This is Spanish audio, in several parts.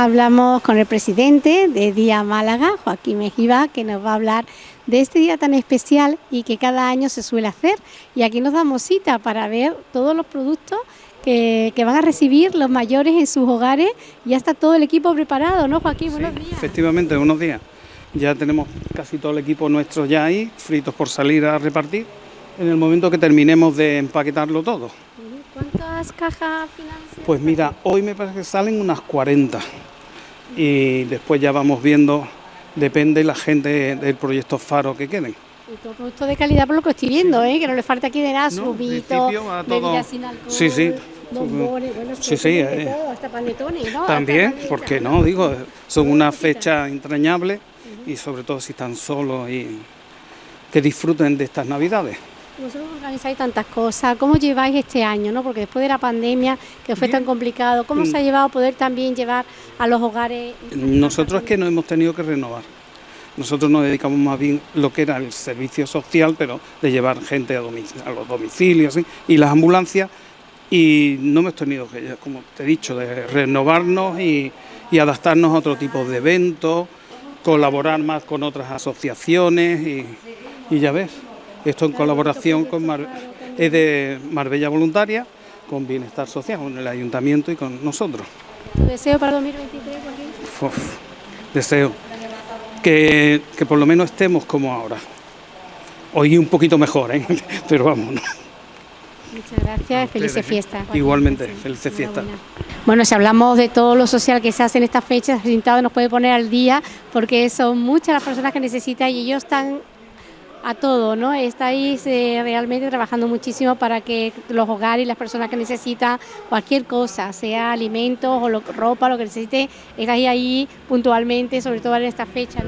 Hablamos con el presidente de Día Málaga, Joaquín Mejiva, que nos va a hablar de este día tan especial y que cada año se suele hacer. Y aquí nos damos cita para ver todos los productos que, van a recibir los mayores en sus hogares. Ya está todo el equipo preparado, ¿no, Joaquín? Buenos días. Efectivamente, buenos días. Ya tenemos casi todo el equipo nuestro ya ahí, fritos por salir a repartir, en el momento que terminemos de empaquetarlo todo. ¿Cuántas cajas financieras? Pues mira, hoy me parece que salen unas 40 y después ya vamos viendo, depende la gente del proyecto Faro que queden. Y todo producto de calidad por lo que estoy viendo, ¿eh? que no le falta aquí de nada, no, subito, bebidas sin alcohol, sí, sí. Bombones, bueno, sí, sí, eh. todo, hasta panetones, ¿no? También, porque no, digo, son una fecha entrañable y sobre todo si están solos y que disfruten de estas navidades. Vosotros organizáis tantas cosas, ¿cómo lleváis este año? ¿no? Porque después de la pandemia, que fue tan complicado, ¿cómo se ha mm. llevado poder también llevar a los hogares? Nosotros es que nos hemos tenido que renovar. Nosotros nos dedicamos más bien lo que era el servicio social, pero de llevar gente a, a los domicilios y las ambulancias, y no hemos tenido que, como te he dicho, de renovarnos y, adaptarnos a otro tipo de eventos, colaborar más con otras asociaciones y ya ves. Esto en colaboración con es de Marbella Voluntaria, con Bienestar Social, con el Ayuntamiento y con nosotros. deseo para 2023 deseo que, por lo menos estemos como ahora. Hoy un poquito mejor, ¿eh? pero vámonos. Muchas gracias, felices fiestas. Igualmente, felices fiestas. Bueno, si hablamos de todo lo social que se hace en estas fechas, Sintado nos puede poner al día porque son muchas las personas que necesitan y ellos están a todo, ¿no? Estáis eh, realmente trabajando muchísimo para que los hogares y las personas que necesitan cualquier cosa, sea alimentos o ropa, lo que necesite, estáis ahí puntualmente, sobre todo en esta fecha.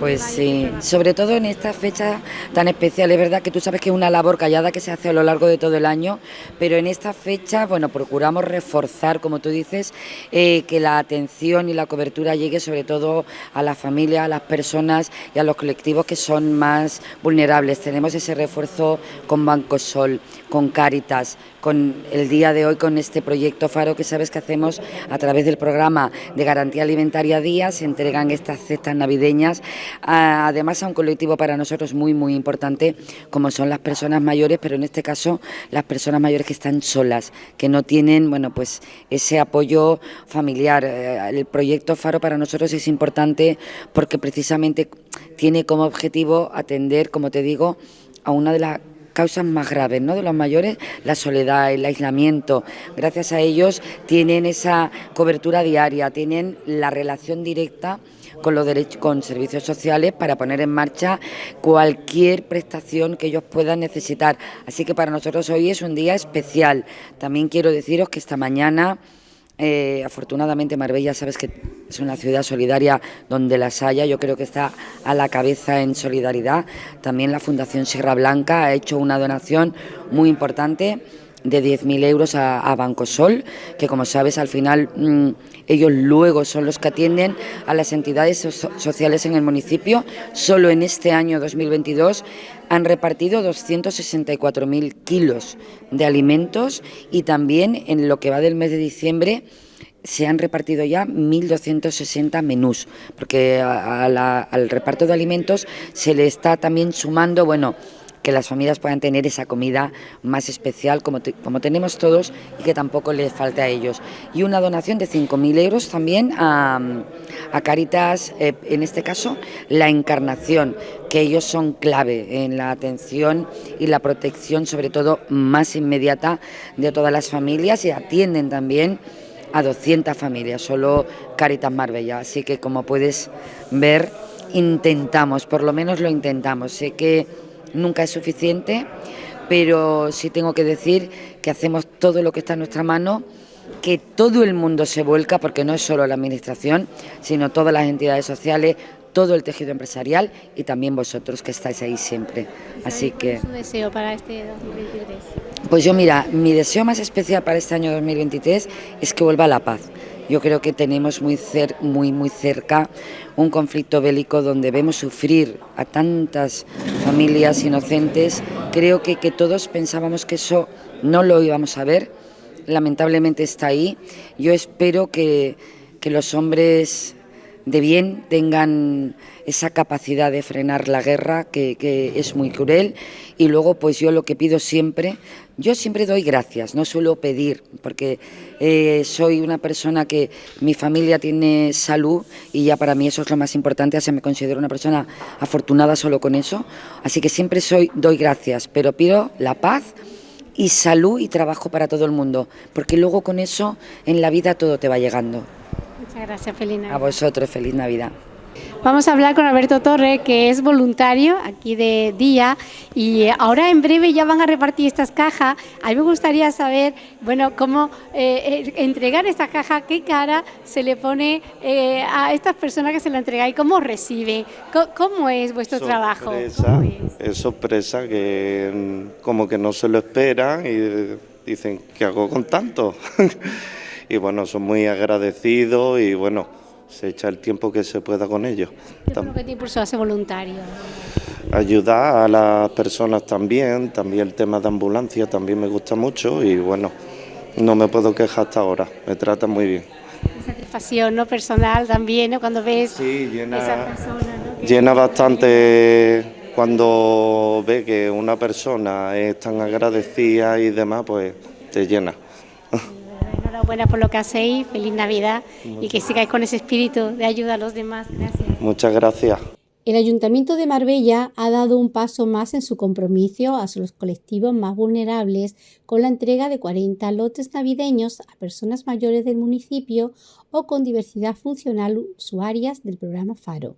pues sí, sobre todo en esta fecha tan especial, es verdad que tú sabes que es una labor callada que se hace a lo largo de todo el año, pero en esta fecha, bueno, procuramos reforzar, como tú dices, eh, que la atención y la cobertura llegue sobre todo a las familias, a las personas y a los colectivos que son más vulnerables tenemos ese refuerzo con Banco Sol, con Cáritas, con el día de hoy con este proyecto Faro que sabes que hacemos a través del programa de garantía alimentaria día, se entregan estas cestas navideñas, además a un colectivo para nosotros muy muy importante como son las personas mayores, pero en este caso las personas mayores que están solas, que no tienen bueno pues ese apoyo familiar. Eh, el proyecto Faro para nosotros es importante porque precisamente tiene como objetivo atender, como te digo, a una de las causas más graves ¿no? de los mayores, la soledad, el aislamiento. Gracias a ellos tienen esa cobertura diaria, tienen la relación directa con los derechos, con servicios sociales para poner en marcha cualquier prestación que ellos puedan necesitar. Así que para nosotros hoy es un día especial. También quiero deciros que esta mañana eh, afortunadamente Marbella, sabes que es una ciudad solidaria donde las haya, yo creo que está a la cabeza en solidaridad. También la Fundación Sierra Blanca ha hecho una donación muy importante de 10.000 euros a, a Banco Sol, que como sabes al final mm, ellos luego son los que atienden a las entidades sociales en el municipio. Solo en este año 2022 han repartido 264.000 kilos de alimentos y también en lo que va del mes de diciembre se han repartido ya 1.260 menús, porque al reparto de alimentos se le está también sumando, bueno, que las familias puedan tener esa comida más especial como, como tenemos todos y que tampoco les falte a ellos. Y una donación de 5.000 euros también a, Caritas, eh, en este caso, la Encarnación, que ellos son clave en la atención y la protección, sobre todo más inmediata, de todas las familias y atienden también a 200 familias, solo Caritas Marbella. Así que como puedes ver, intentamos, por lo menos lo intentamos. Sé que nunca es suficiente, pero sí tengo que decir que hacemos todo lo que está en nuestra mano, que todo el mundo se vuelca, porque no es solo la Administración, sino todas las entidades sociales, todo el tejido empresarial y también vosotros que estáis ahí siempre. Así que... su deseo para este 2023? Pues yo mira, mi deseo más especial para este año 2023 es que vuelva la paz. Yo creo que tenemos muy, muy, muy cerca un conflicto bélico donde vemos sufrir a tantas familias inocentes. Creo que, que todos pensábamos que eso no lo íbamos a ver lamentablemente está ahí. Yo espero que, que los hombres de bien tengan esa capacidad de frenar la guerra que, es muy cruel y luego pues yo lo que pido siempre, yo siempre doy gracias, no suelo pedir porque eh, soy una persona que mi familia tiene salud y ya para mí eso es lo más importante, así me considero una persona afortunada solo con eso, así que siempre soy doy gracias, pero pido la paz y salud y trabajo para todo el mundo, porque luego con eso en la vida todo te va llegando. Muchas gracias, feliz Navidad. A vosotros, feliz Navidad. Vamos a hablar con Alberto Torre, que es voluntario aquí de Día, y ahora en breve ya van a repartir estas cajas. A mí me gustaría saber, bueno, cómo eh, entregar estas cajas, qué cara se le pone eh, a estas personas que se la entregan y cómo reciben. ¿Cómo, cómo es vuestro sorpresa, trabajo? Es? es sorpresa que mm, como que no se lo esperan y dicen, ¿qué hago con tanto? y bueno, son muy agradecidos y bueno se echa el tiempo que se pueda con ellos. ¿Qué es lo que te impulsó a ser voluntario? Ayudar a las personas también, también el tema de ambulancia también me gusta mucho y bueno, no me puedo quejar hasta ahora, me tratan muy bien. Satisfacción ¿no? personal también, ¿no? cuando ves sí, llena, esa persona. ¿no? Llena bastante cuando ve que una persona es tan agradecida y demás, pues te llena. Enhorabuena por lo que hacéis, feliz Navidad Muchas y que sigáis con ese espíritu de ayuda a los demás. Gracias. Muchas gracias. El Ayuntamiento de Marbella ha dado un paso más en su compromiso a los colectivos más vulnerables con la entrega de 40 lotes navideños a personas mayores del municipio o con diversidad funcional usuarias del programa FARO.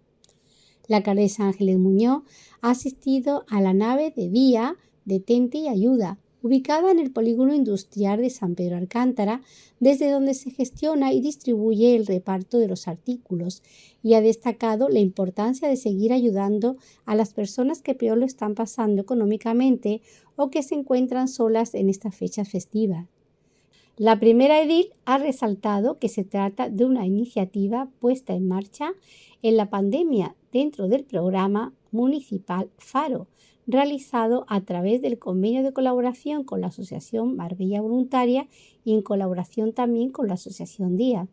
La alcaldesa Ángeles Muñoz ha asistido a la nave de día Detente y Ayuda, ubicada en el polígono industrial de San Pedro Alcántara, desde donde se gestiona y distribuye el reparto de los artículos, y ha destacado la importancia de seguir ayudando a las personas que peor lo están pasando económicamente o que se encuentran solas en esta fecha festiva. La primera edil ha resaltado que se trata de una iniciativa puesta en marcha en la pandemia dentro del programa municipal FARO, realizado a través del convenio de colaboración con la Asociación Marbella Voluntaria y en colaboración también con la Asociación Día.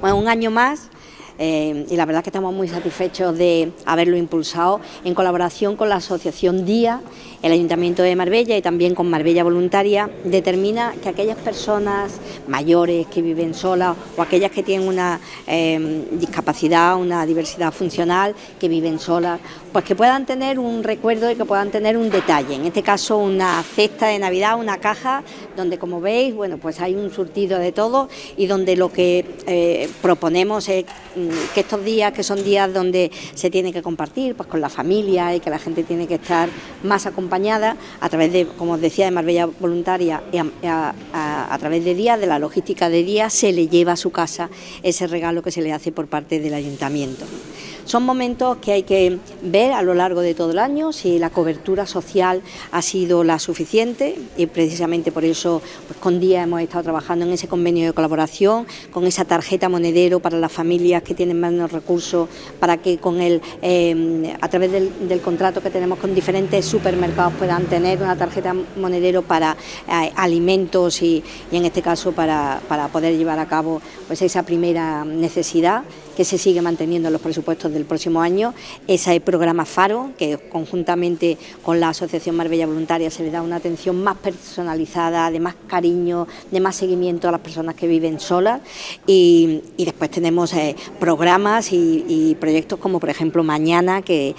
Bueno, un año más eh, y la verdad que estamos muy satisfechos de haberlo impulsado en colaboración con la Asociación Día, el Ayuntamiento de Marbella y también con Marbella Voluntaria, determina que aquellas personas mayores que viven solas o aquellas que tienen una eh, discapacidad, una diversidad funcional, que viven solas, pues que puedan tener un recuerdo y que puedan tener un detalle, en este caso una cesta de Navidad, una caja donde como veis, bueno, pues hay un surtido de todo y donde lo que eh, proponemos es mm, que estos días, que son días donde se tiene que compartir pues con la familia y que la gente tiene que estar más acompañada a través de, como os decía, de Marbella Voluntaria y a, través de días, de la logística de días, se le lleva a su casa ese regalo que se le hace por parte del ayuntamiento. Son momentos que hay que ver a lo largo de todo el año si la cobertura social ha sido la suficiente y precisamente por eso pues, con Día hemos estado trabajando en ese convenio de colaboración, con esa tarjeta monedero para las familias que tienen menos recursos, para que con el, eh, a través del, del, contrato que tenemos con diferentes supermercados puedan tener una tarjeta monedero para eh, alimentos y, y, en este caso para, para poder llevar a cabo pues, esa primera necesidad que se sigue manteniendo en los presupuestos del próximo año, ese programa FARO, que conjuntamente con la Asociación Marbella Voluntaria se le da una atención más personalizada, de más cariño, de más seguimiento a las personas que viven solas. Y, y después tenemos eh, programas y, y, proyectos como por ejemplo Mañana, que,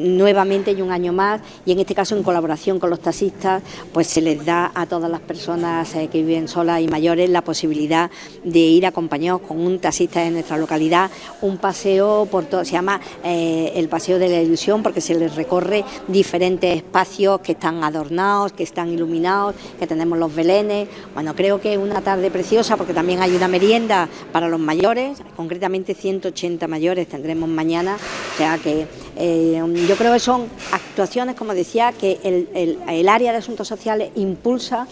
nuevamente hay un año más y en este caso en colaboración con los taxistas, pues se les da a todas las personas eh, que viven solas y mayores la posibilidad de ir acompañados con un taxista de nuestra localidad un paseo por todo, se llama eh, el Paseo de la Ilusión porque se les recorre diferentes espacios que están adornados, que están iluminados, que tenemos los belenes. Bueno, creo que es una tarde preciosa porque también hay una merienda para los mayores, concretamente 180 mayores tendremos mañana, o sea que eh, yo creo que son actuaciones, como decía, que el, el, el área de asuntos sociales impulsa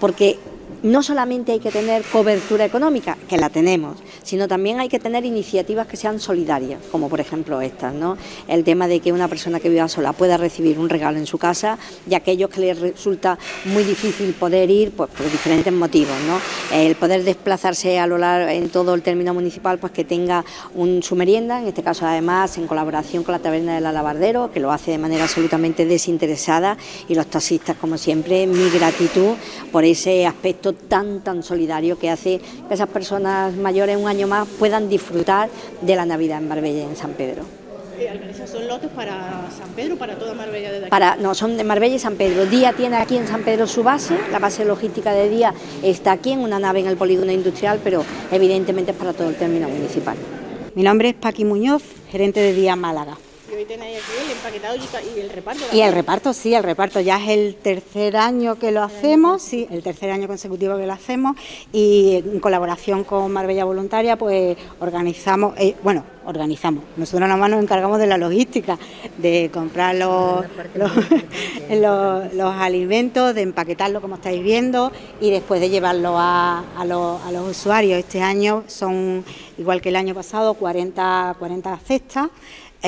porque no solamente hay que tener cobertura económica, que la tenemos, sino también hay que tener iniciativas que sean solidarias, como por ejemplo estas, ¿no? El tema de que una persona que viva sola pueda recibir un regalo en su casa y aquellos que les resulta muy difícil poder ir, pues por diferentes motivos, ¿no? El poder desplazarse a lo largo en todo el término municipal, pues que tenga un, su merienda, en este caso además en colaboración con la taberna del Alabardero, que lo hace de manera absolutamente desinteresada y los taxistas, como siempre, mi gratitud por ese aspecto tan, tan solidario que hace que esas personas mayores un año más puedan disfrutar de la Navidad en Marbella y en San Pedro. ¿Son lotes para San Pedro para toda Marbella desde aquí? Para, no, son de Marbella y San Pedro. Día tiene aquí en San Pedro su base, la base logística de Día está aquí en una nave en el polígono industrial, pero evidentemente es para todo el término municipal. Mi nombre es Paqui Muñoz, gerente de Día Málaga. Y hoy tenéis aquí el empaquetado y, el reparto. Y el reparto, sí, el reparto ya es el tercer año que lo hacemos, sí, el tercer año consecutivo que lo hacemos y en colaboración con Marbella Voluntaria pues organizamos, eh, bueno, organizamos, nosotros nada más nos encargamos de la logística, de comprar los, los, alimentos, de empaquetarlo como estáis viendo y después de llevarlo a, a, los, a los usuarios. Este año son, igual que el año pasado, 40, 40 cestas.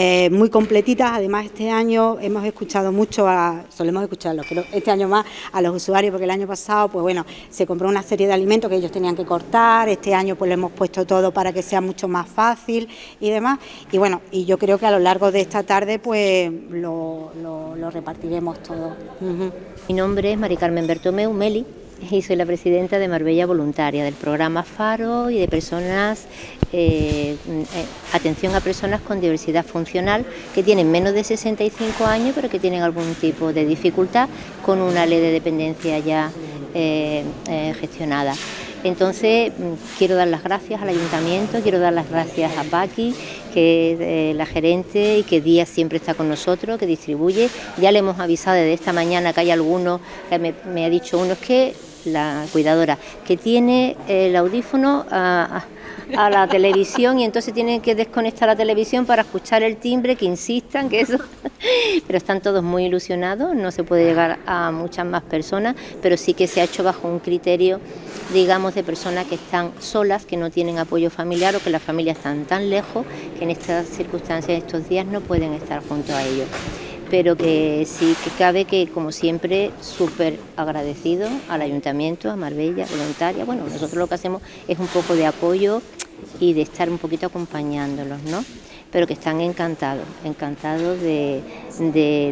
Eh, muy completitas. Además, este año hemos escuchado mucho, a, solemos escucharlo, pero este año más a los usuarios, porque el año pasado, pues bueno, se compró una serie de alimentos que ellos tenían que cortar. Este año, pues lo hemos puesto todo para que sea mucho más fácil y demás. Y bueno, y yo creo que a lo largo de esta tarde, pues lo, repartiremos todo. Mi nombre es Mari Carmen Bertomeu Meli y soy la presidenta de Marbella Voluntaria, del programa FARO y de personas, eh, eh, atención a personas con diversidad funcional que tienen menos de 65 años pero que tienen algún tipo de dificultad con una ley de dependencia ya eh, gestionada. Entonces mm, quiero dar las gracias al ayuntamiento, quiero dar las gracias a Paqui, que es la gerente y que día siempre está con nosotros, que distribuye. Ya le hemos avisado desde esta mañana que hay algunos, me, me ha dicho uno, es que la cuidadora, que tiene el audífono a, la televisión y entonces tienen que desconectar la televisión para escuchar el timbre, que insistan, que eso... pero están todos muy ilusionados, no se puede llegar a muchas más personas, pero sí que se ha hecho bajo un criterio, digamos, de personas que están solas, que no tienen apoyo familiar o que las familias están tan lejos que en estas circunstancias, estos días, no pueden estar junto a ellos pero que sí que cabe que, como siempre, súper agradecido al Ayuntamiento, a Marbella, voluntaria. Bueno, nosotros lo que hacemos es un poco de apoyo y de estar un poquito acompañándolos, ¿no? Pero que están encantados, encantados de,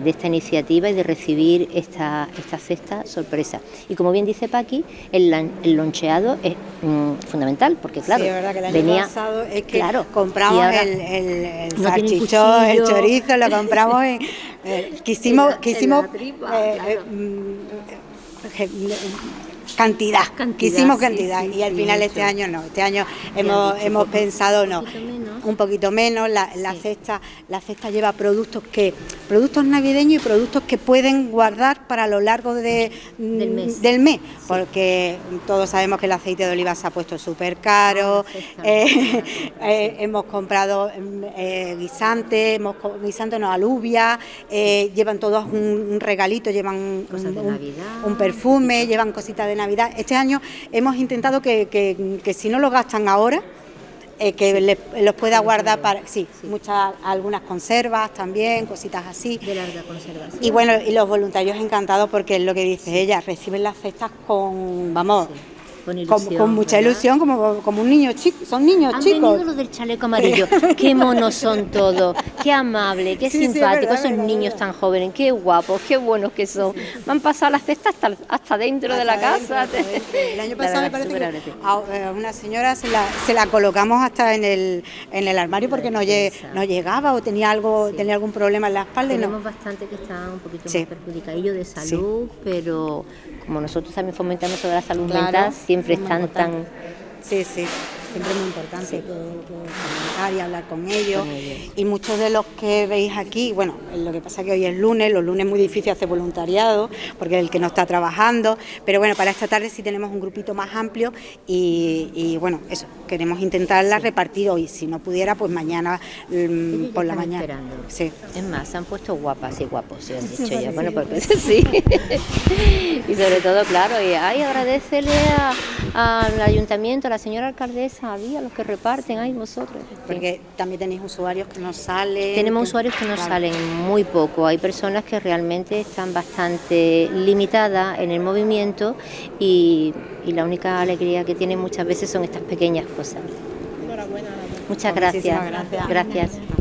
esta iniciativa y de recibir esta, esta cesta sorpresa. Y como bien dice Paqui, el, el loncheado es mm, fundamental, porque claro, sí, es verdad que el año venía, pasado es que claro, compramos el, el, el el chorizo, lo compramos en eh, quisimos, quisimos eh, eh, mm, cantidad, quisimos cantidad. y al final este año no, este año hemos, hemos pensado no un poquito menos, la, cesta, la cesta lleva productos que, productos navideños y productos que pueden guardar para lo largo de, del mes, porque todos sabemos que el aceite de oliva se ha puesto súper caro, ah, eh, eh, hemos comprado eh, guisantes, hemos guisantes no alubia, llevan todos un, regalito, llevan un, perfume, llevan cositas de Navidad. Este año hemos intentado que, que si no lo gastan ahora, eh, que los pueda guardar para, sí, muchas, algunas conservas también, cositas así. De larga conservación. Y bueno, y los voluntarios encantados porque es lo que dice ella, reciben las cestas con, vamos, con, mucha ilusión, como, como un niño chico, son niños Han chicos. Venido los del chaleco amarillo, qué monos son todos, qué amables, qué simpáticos, esos niños tan jóvenes, qué guapos, qué buenos que son. Me han pasado las cestas hasta, hasta dentro de la casa. El año pasado me parece que a eh, una señora se la, se la colocamos hasta en el, en el armario porque no, no llegaba o tenía algo tenía algún problema en la espalda. Tenemos bastante que están un poquito más perjudicadillos de salud, pero como nosotros también fomentamos sobre la salud mental, siempre están tan... Sí, sí siempre es muy importante comentar y hablar con ellos. Y muchos de los que veis aquí, bueno, lo que pasa es que hoy es lunes, los lunes es muy difícil hacer voluntariado, porque es el que no está trabajando, pero bueno, para esta tarde sí tenemos un grupito más amplio y, bueno, eso, queremos intentarla repartir hoy, si no pudiera, pues mañana mm, por la mañana. Sí. Es más, se han puesto guapas y guapos, se han dicho ya, bueno, porque sí. y sobre todo, claro, y ay, agradecele al ayuntamiento, a la señora alcaldesa, a a los que reparten, ay, vosotros. Porque también tenéis usuarios que no salen. Tenemos usuarios que no salen muy poco, hay personas que realmente están bastante limitadas en el movimiento y, y la única alegría que tienen muchas veces son estas pequeñas cosas. Enhorabuena. Muchas gracias. gracias. gracias.